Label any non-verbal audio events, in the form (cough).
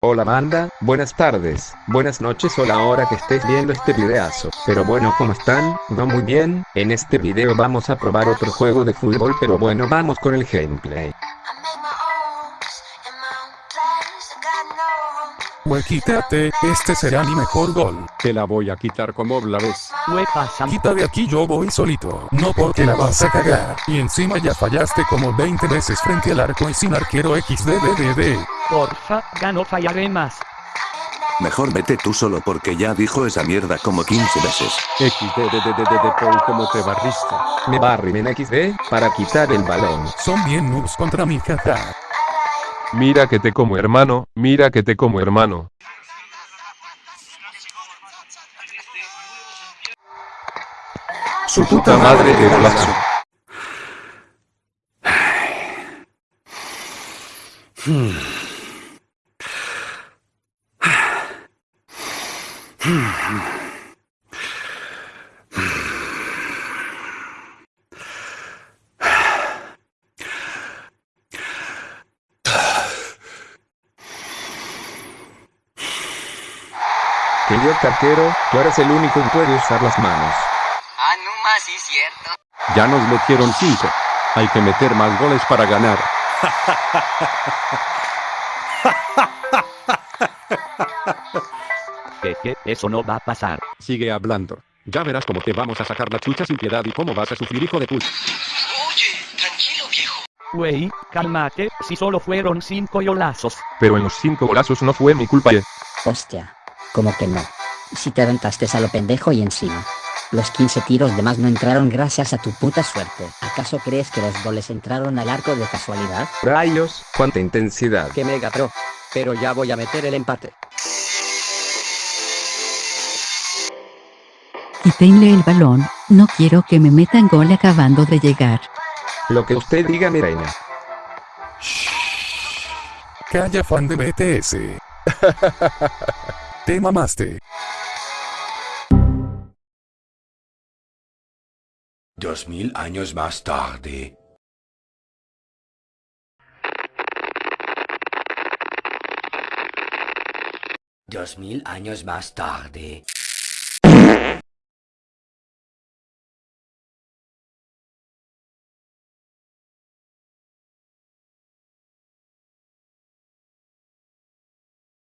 Hola banda, buenas tardes, buenas noches o la hora que estés viendo este videazo. Pero bueno, ¿cómo están? No muy bien, en este video vamos a probar otro juego de fútbol pero bueno vamos con el gameplay. Güey, quítate, este será mi mejor gol. Te la voy a quitar como la ves. Güey, pasa. Quita de aquí yo voy solito, no porque la vas a cagar. Y encima ya fallaste como 20 veces frente al arco y sin arquero XDDDD. Porfa, ya no fallaré más. Mejor vete tú solo porque ya dijo esa mierda como 15 veces. XDDDDD Paul como te barriste. Me barri en XD, para quitar el balón. Son bien noobs contra mi jaja. Mira que te como hermano, mira que te como hermano. Su puta madre de golazo. Querido arquero, tú eres el único que puede usar las manos. Ah, no más, sí, cierto. Ya nos metieron 5. Hay que meter más goles para ganar. (laughs) Que, que, eso no va a pasar. Sigue hablando. Ya verás cómo te vamos a sacar la chucha sin piedad y cómo vas a sufrir hijo de puta. Oye, tranquilo, viejo. Güey, cálmate, si solo fueron cinco golazos. Pero en los 5 golazos no fue mi culpa. eh. Hostia. Como que no. Si te aventaste a lo pendejo y encima. Los 15 tiros de más no entraron gracias a tu puta suerte. ¿Acaso crees que los goles entraron al arco de casualidad? Rayos, cuánta intensidad. Que mega pro. Pero ya voy a meter el empate. Quítenle el balón, no quiero que me metan gol acabando de llegar. Lo que usted diga mi reina. Calla fan de BTS. (laughs) Te mamaste. Dos mil años más tarde. Dos mil años más tarde.